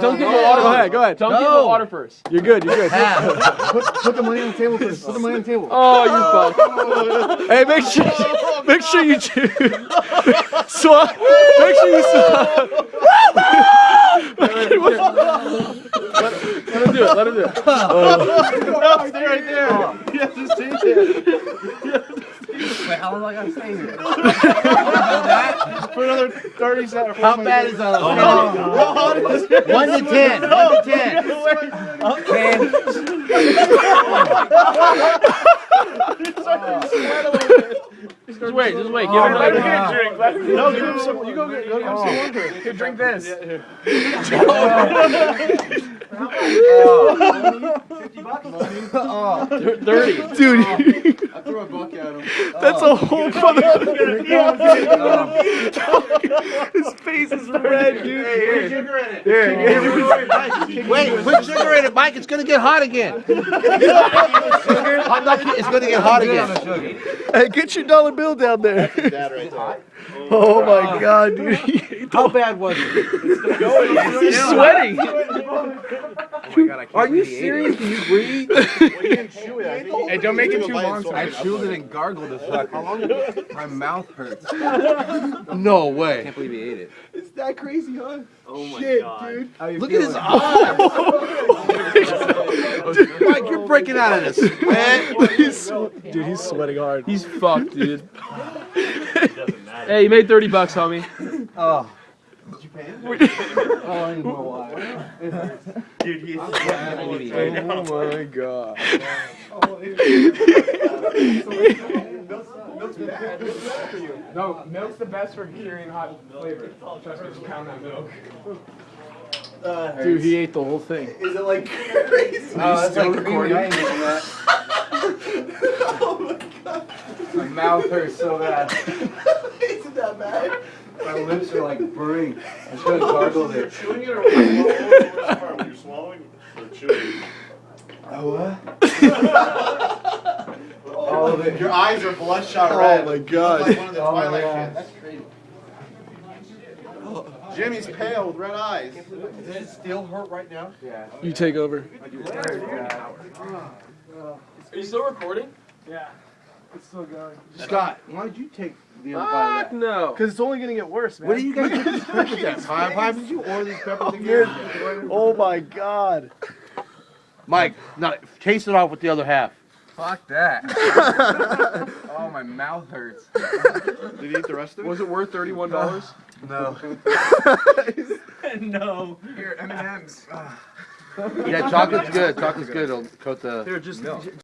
Tell him to get water. Go ahead, go ahead. Tell him to get water first. You're good, you're good. Put, put the money on the table first. Put the money on the table. Oh, you're fucked. Hey, make sure, make sure you choose. Swap. Make sure you swap. Let him do it. Let him do it. No, oh. stay right there. You have to stay there. Wait, how long do I gotta stay here? For another 30 seconds. How bad is that? Oh One to ten. One to ten. Ten. Just wait. Just wait. Give oh him him like. a drink. Let him No, give him some. You go get, go get him some oh. water. Here, drink this. Thirty. Dude, I threw a buck at him. that's a whole mother. His face is red, dude. Keep sugar in Wait, put sugar in it, Mike. It's gonna get hot again. Hot dog, it's gonna get hot again. Hey, get your dollar bill down there. Dad right there. Oh my god, dude. How bad was it? He's sweating. Are you serious? Can you breathe? Hey, don't make it too long. I chewed it and gargled the fuck. My mouth hurts. No way. I Can't believe he ate it. It's that crazy, huh? Oh my god. Look at his eyes. Mike, you're breaking out of this sweat. He's, dude, he's sweating hard. He's fucked, dude. Hey, you made thirty bucks, homie. Oh. Dude, he's Oh my god. Oh, no, milk's the best for curing hot flavor. Trust me, just pound that milk. Uh, Dude, he ate the whole thing. Is it like crazy? Oh, that's like recording. oh My god. My mouth hurts so bad. Isn't that bad? My lips are like burning. I should have gargled it. Chewing it or which part? When you're swallowing or chewing? All of it. Your eyes are bloodshot oh red. Oh my God. Like one of the Oh my Twilight God. kids. Jimmy's pale with red eyes. Does it still hurt right now? Yeah. You take over. Are you still recording? Scott, why did you take the other Fuck bite of that? no. Because it's only gonna get worse, man. What do you guys get these peppers at? Five five? Did you order these peppers oh, again? Oh my god. Mike, no, taste it off with the other half. Fuck that. oh, my mouth hurts. Did he eat the rest of it? Was it worth thirty-one dollars? No. no. Here, M&M's. Yeah, chocolate's good. Chocolate's good. It'll coat the. Here, just